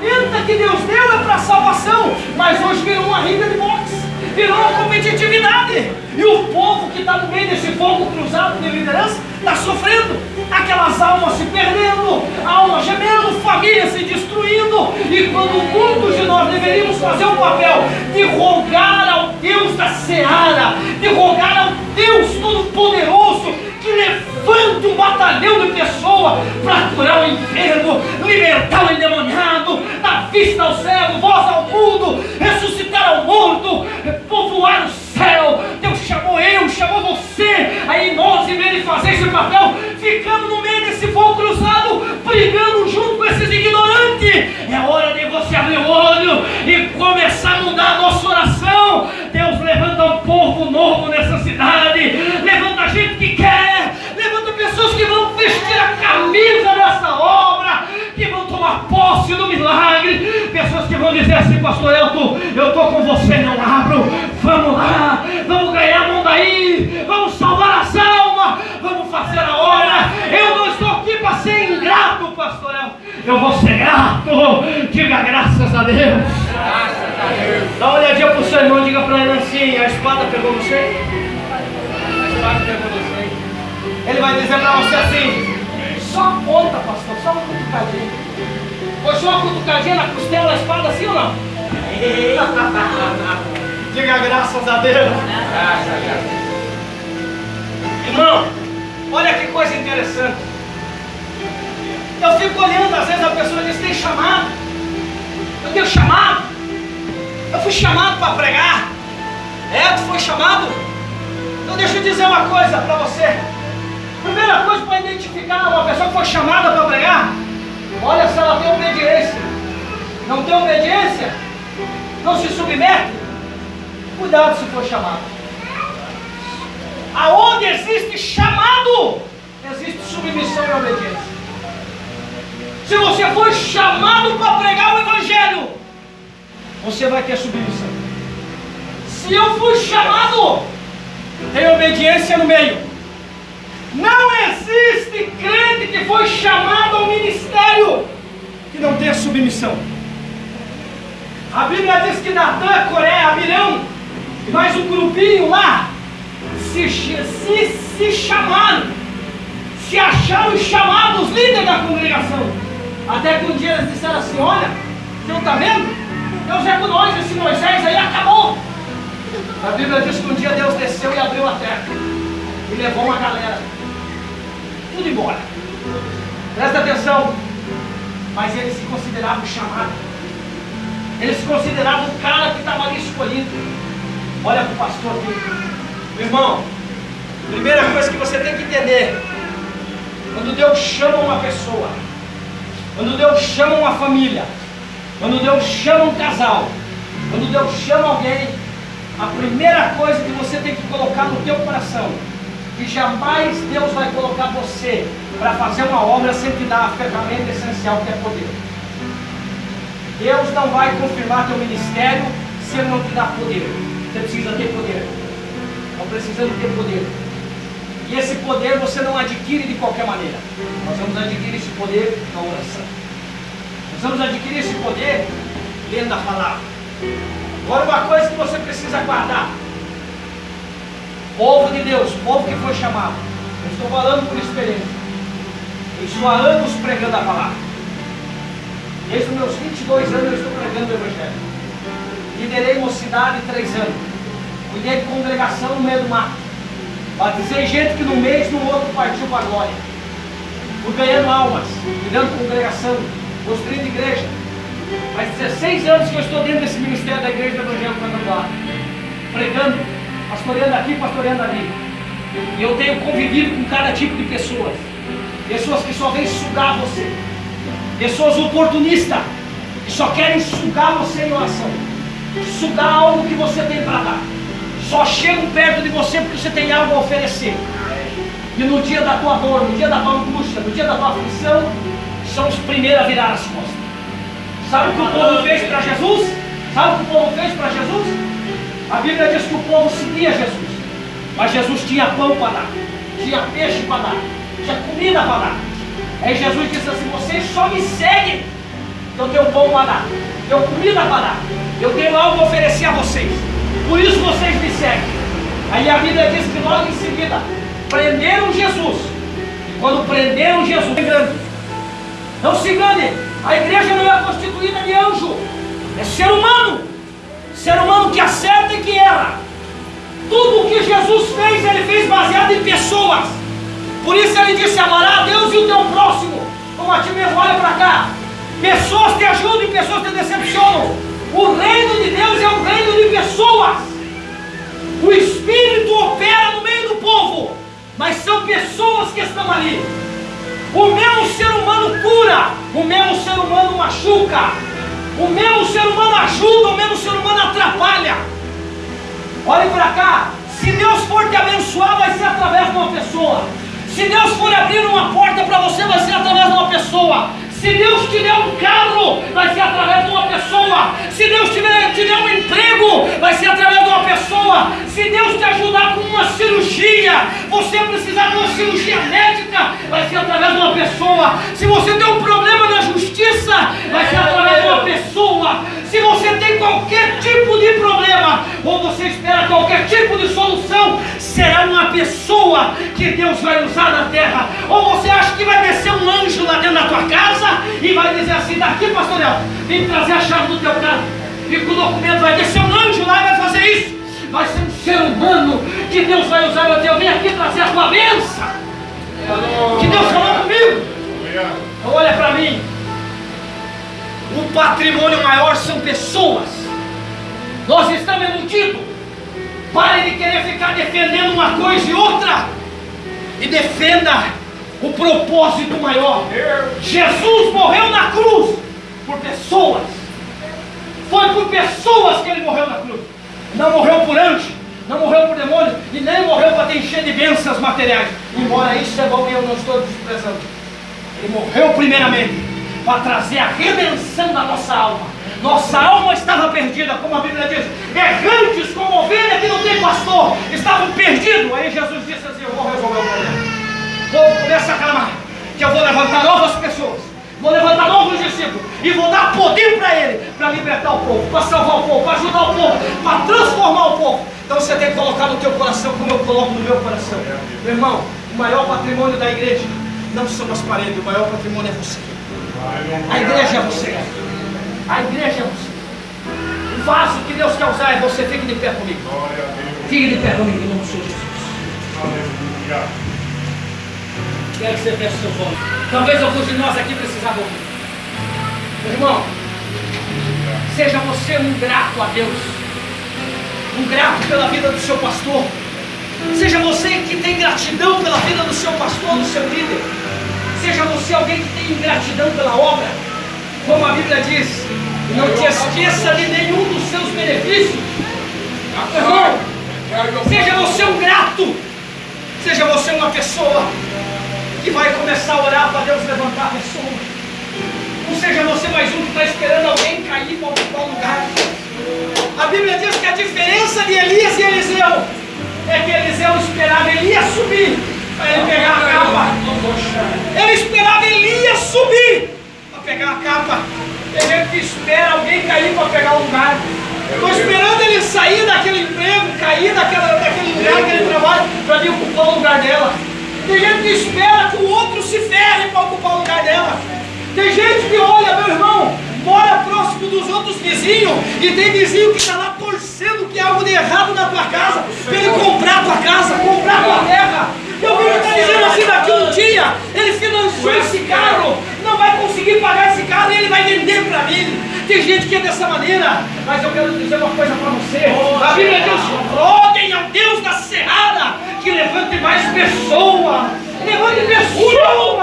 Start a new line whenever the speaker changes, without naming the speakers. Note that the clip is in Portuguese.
ferramenta que Deus deu é para salvação, mas hoje virou uma ringa de boxe, virou uma competitividade. E o povo que está no meio desse fogo cruzado de liderança está sofrendo. Aquelas almas se perdendo, almas gemendo, famílias se destruindo. E quando muitos de nós deveríamos fazer o papel de rogar ao Deus da seara, de rogar ao Deus Todo-Poderoso, que levante um batalhão de pessoas para curar o enfermo, libertar o endemoniado, dar vista ao cego, voz ao mundo, ressuscitar ao morto, povoar o céu. Deus chamou eu, chamou você, aí nós, em vez de fazer esse papel, ficamos no meio desse fogo cruzado, brigando junto com esses ignorantes. É hora de você abrir o olho e começar a mudar a nossa oração. Deus levanta um povo novo nessa pastor Elton, eu estou com você, não abro, vamos lá, vamos ganhar mundo aí, vamos salvar as almas, vamos fazer a obra, eu não estou aqui para ser ingrato, pastor Elton, eu vou ser grato, diga graças a Deus. Graças a Deus. Dá uma olhadinha para o seu irmão, diga para ele assim, a espada pegou você? A espada pegou você. Ele vai dizer para você assim, só a ponta, pastor, só uma cutucadinha. Foi só uma cutucadinha na costela da espada assim ou não? Diga graças a Deus. Irmão, olha que coisa interessante. Eu fico olhando, às vezes a pessoa diz, tem chamado. Eu tenho chamado. Eu fui chamado para pregar. É, tu foi chamado. Então deixa eu dizer uma coisa para você. Primeira coisa para identificar uma pessoa que foi chamada para pregar, olha se ela tem obediência. Não tem obediência? Não se submete? Cuidado se for chamado. Aonde existe chamado, existe submissão e obediência. Se você for chamado para pregar o Evangelho, você vai ter submissão. Se eu fui chamado, tem obediência no meio. Não existe crente que foi chamado ao ministério que não tenha submissão. A Bíblia diz que Natan, Coré, Abirão e mais um grupinho lá se, se, se chamaram, se acharam chamados líderes da congregação. Até que um dia eles disseram assim: Olha, você não está vendo? Deus é com nós, esse Moisés aí acabou. A Bíblia diz que um dia Deus desceu e abriu a terra e levou uma galera, tudo embora. Presta atenção, mas eles se consideravam chamados, eles se consideravam o cara que estava ali escolhido. Olha para o pastor aqui, irmão. Primeira coisa que você tem que entender: quando Deus chama uma pessoa, quando Deus chama uma família, quando Deus chama um casal, quando Deus chama alguém, a primeira coisa que você tem que colocar no teu coração, que jamais Deus vai colocar você para fazer uma obra sem te dar a ferramenta essencial que é poder. Deus não vai confirmar teu ministério se Ele não te dá poder. Você precisa ter poder. Estão precisando ter poder. E esse poder você não adquire de qualquer maneira. Nós vamos adquirir esse poder na oração. Nós vamos adquirir esse poder lendo a palavra. Agora uma coisa que você precisa guardar. Povo de Deus, povo que foi chamado. Eu estou falando por experiência. Eu estou há anos pregando a palavra. Desde os meus 22 anos eu estou pregando o Evangelho. Liderei mocidade três anos. Cuidei de congregação no meio do mato. Batizei gente que no mês, no outro partiu para a glória. Fui ganhando almas, cuidando de congregação, construindo igreja. Faz 16 anos que eu estou dentro desse ministério da igreja do Evangelho Quadrangular. Pregando, pastoreando aqui, pastoreando ali. E eu tenho convivido com cada tipo de pessoas. Pessoas que só vêm sugar você. Pessoas oportunistas, que só querem sugar você em oração. Sugar algo que você tem para dar. Só chegam perto de você porque você tem algo a oferecer. E no dia da tua dor, no dia da tua angústia, no dia da tua aflição, são os primeiros a virar as costas. Sabe o que o povo fez para Jesus? Sabe o que o povo fez para Jesus? A Bíblia diz que o povo seguia Jesus. Mas Jesus tinha pão para dar, tinha peixe para dar, tinha comida para dar. Aí Jesus disse assim: vocês só me seguem Eu tenho pão para dar, tenho comida para dar, eu tenho algo a oferecer a vocês. Por isso vocês me seguem. Aí a Bíblia diz que logo em seguida prenderam Jesus. E quando prenderam Jesus, não se engane, a igreja não é constituída de anjo, é ser humano, ser humano que acerta e que erra. Tudo o que Jesus fez, ele fez baseado em pessoas. Por isso ele disse: amará a Deus e o teu próximo. Como a ti mesmo, olha para cá. Pessoas te ajudam e pessoas te decepcionam. O reino de Deus é um reino de pessoas. O Espírito opera no meio do povo, mas são pessoas que estão ali. O mesmo ser humano cura, o mesmo ser humano machuca, o mesmo ser humano ajuda, o mesmo ser humano atrapalha. Olhe para cá, se Deus for te abençoar, vai ser através de uma pessoa. Se Deus for abrir uma porta para você, vai ser através de uma pessoa. Se Deus te der um carro, vai ser através de uma pessoa. Se Deus te der, te der um emprego, vai ser através de uma pessoa. Se Deus te ajudar com uma cirurgia, você precisar de uma cirurgia médica, vai ser através de uma pessoa. Se você tem um problema na justiça, vai ser através de uma pessoa. Se você tem qualquer tipo de problema, ou você espera qualquer tipo de solução, será uma pessoa que Deus vai usar na terra. Ou você acha que vai descer um anjo lá dentro da tua casa e vai dizer assim: daqui, pastor Léo, vem trazer a chave do teu carro. E com o documento vai descer um anjo lá e vai fazer isso. Vai ser um ser humano que Deus vai usar. Meu Deus, vem aqui trazer a tua bênção. Que Deus falou comigo. Então olha para mim. O patrimônio maior são pessoas. Nós estamos iludidos. Pare de querer ficar defendendo uma coisa e outra. E defenda o propósito maior. Jesus morreu na cruz por pessoas. Foi por pessoas que ele morreu na cruz. Não morreu por anjo, não morreu por demônio e nem morreu para te encher de bênçãos materiais. Embora isso é bom e eu não estou desprezando. Ele morreu primeiramente para trazer a redenção da nossa alma. Nossa alma estava perdida, como a Bíblia diz, errantes como ovelha que não tem pastor, estavam perdidos. Aí Jesus disse assim: Eu vou resolver o problema. O povo começa a clamar, que eu vou levantar novas pessoas, vou levantar novos discípulos e vou dar poder para ele, para libertar o povo, para salvar o povo, para ajudar o povo, para transformar o povo. Então você tem que colocar no teu coração como eu coloco no meu coração. Meu irmão, o maior patrimônio da igreja não são as paredes, o maior patrimônio é você. A igreja é você. A igreja é você. O vaso que Deus quer usar é você. Fique de pé comigo. Fique de pé comigo em nome de Jesus. Quero que você feche seu olhos. Talvez alguns de nós aqui precisavam ouvir. Meu irmão, seja você um grato a Deus. Um grato pela vida do seu pastor. Seja você que tem gratidão pela vida do seu pastor, do seu líder. Seja você alguém que tem gratidão pela obra. Como a Bíblia diz, não te esqueça de nenhum dos seus benefícios. Irmão, seja você um grato. Seja você uma pessoa que vai começar a orar para Deus levantar a pessoa. Não seja você mais um que está esperando alguém cair para ocupar lugar. A Bíblia diz que a diferença de Elias e Eliseu é que Eliseu esperava Elias subir para ele pegar a capa. Ele esperava Elias subir pegar a capa. Tem gente que espera alguém cair para pegar o lugar. Estou esperando ele sair daquele emprego, cair daquela, daquele lugar que ele trabalha, para vir ocupar o lugar dela. Tem gente que espera que o outro se ferre para ocupar o lugar dela. Tem gente que olha, meu irmão, mora próximo dos outros vizinhos e tem vizinho que está lá torcendo que há algo de errado na tua casa, para ele comprar tua casa, comprar tua terra. E alguém está dizendo assim, daqui um dia ele financiou esse carro, conseguir pagar esse carro e ele vai vender para mim. Tem gente que é dessa maneira, mas eu quero dizer uma coisa para você. A Bíblia diz, roguem ao Deus da Serrada que levante mais pessoas. Levante pessoas.